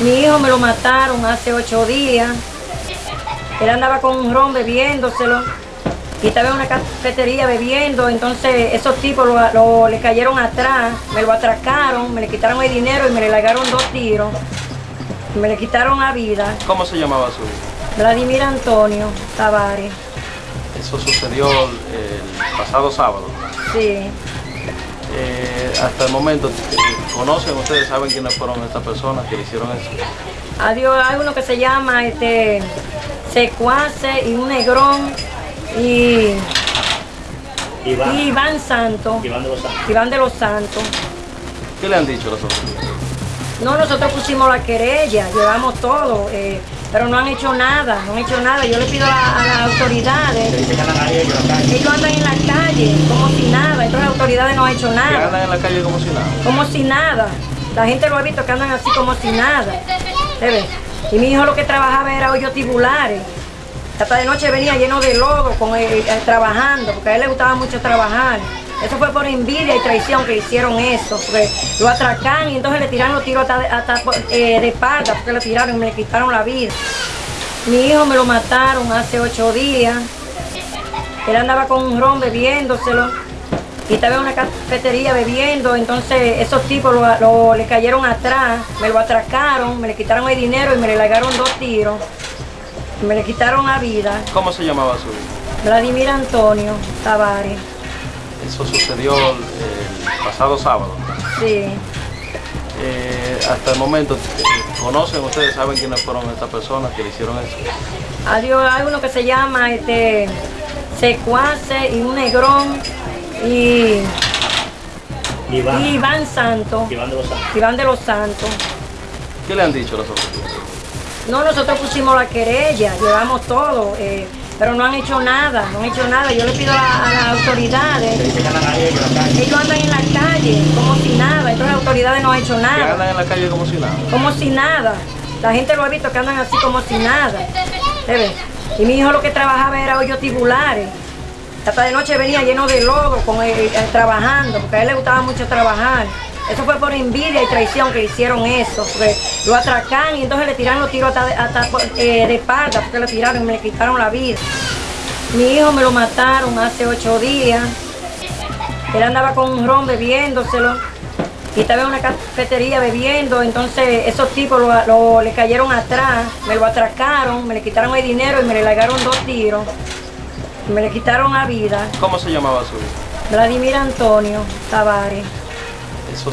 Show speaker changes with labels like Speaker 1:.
Speaker 1: Mi hijo me lo mataron hace ocho días. Él andaba con un ron bebiéndoselo. Y estaba en una cafetería bebiendo. Entonces esos tipos lo, lo- le cayeron atrás, me lo atracaron, me le quitaron el dinero y me le largaron dos tiros. Me le quitaron la vida.
Speaker 2: ¿Cómo se llamaba su hijo?
Speaker 1: Vladimir Antonio Tavares.
Speaker 2: Eso sucedió el pasado sábado.
Speaker 1: Sí.
Speaker 2: Eh, hasta el momento, ¿conocen ustedes, saben quiénes fueron estas personas que le hicieron eso?
Speaker 1: Adiós, hay uno que se llama este Secuace y un negrón y,
Speaker 3: Iván.
Speaker 1: y Iván Santos.
Speaker 3: Iván de los Santos.
Speaker 1: Iván de los Santos.
Speaker 2: ¿Qué le han dicho las autoridades?
Speaker 1: No, nosotros pusimos la querella, llevamos todo, eh, pero no han hecho nada, no han hecho nada. Yo le pido a, a las autoridades,
Speaker 3: ellos en la calle.
Speaker 1: ellos andan en la calle como si nada, entonces las autoridades no han hecho
Speaker 2: Que
Speaker 1: nada,
Speaker 2: andan en la calle como si nada.
Speaker 1: como si nada. La gente lo ha visto que andan así como si nada. ¿Se ve? Y mi hijo lo que trabajaba era hoyos tubulares. Hasta de noche venía lleno de lodo con él, eh, trabajando, porque a él le gustaba mucho trabajar. Eso fue por envidia y traición que hicieron eso. Lo atracan y entonces le tiraron los tiros hasta, de- hasta, eh, de espalda, porque le tiraron y me le quitaron la vida. Mi hijo me lo mataron hace ocho días. Él andaba con un ron bebiéndoselo. Y estaba en una cafetería bebiendo, entonces esos tipos lo, lo- le cayeron atrás, me lo atracaron, me le quitaron el dinero y me le largaron dos tiros. Me le quitaron la vida.
Speaker 2: ¿Cómo se llamaba su hijo?
Speaker 1: Vladimir Antonio Tavares.
Speaker 2: Eso sucedió el pasado sábado.
Speaker 1: Sí.
Speaker 2: Eh, hasta el momento, eh, ¿conocen ustedes, saben quiénes fueron estas personas que le hicieron eso?
Speaker 1: Adiós, hay uno que se llama este Secuace y un negrón y,
Speaker 3: Iván.
Speaker 1: y Iván Santos.
Speaker 3: Iván de los Santos.
Speaker 1: Iván de los Santos.
Speaker 2: ¿Qué le han dicho las autoridades?
Speaker 1: No, nosotros pusimos la querella, llevamos todo, eh, pero no han hecho nada, no han hecho nada. Yo le pido a, a las autoridades,
Speaker 3: ellos en la calle.
Speaker 1: ellos andan en la calle como si nada, entonces las autoridades no han hecho nada,
Speaker 2: andan en la calle como si nada.
Speaker 1: como si nada. La gente lo ha visto que andan así como si nada. Y mi hijo lo que trabajaba era hoyos tubulares. Hasta de noche venía lleno de lodo con eh, trabajando, porque a él le gustaba mucho trabajar. Eso fue por envidia y traición que hicieron eso. Lo atracan y entonces le tiraron los tiros hasta, hasta, eh, de espalda, porque le tiraron y me le quitaron la vida. Mi hijo me lo mataron hace ocho días. Él andaba con un ron bebiéndoselo. Y estaba en una cafetería bebiendo, entonces esos tipos lo, lo- le cayeron atrás, me lo atracaron, me le quitaron el dinero y me le largaron dos tiros. Me le quitaron la vida.
Speaker 2: ¿Cómo se llamaba su hijo?
Speaker 1: Vladimir Antonio Tavares.
Speaker 2: Eso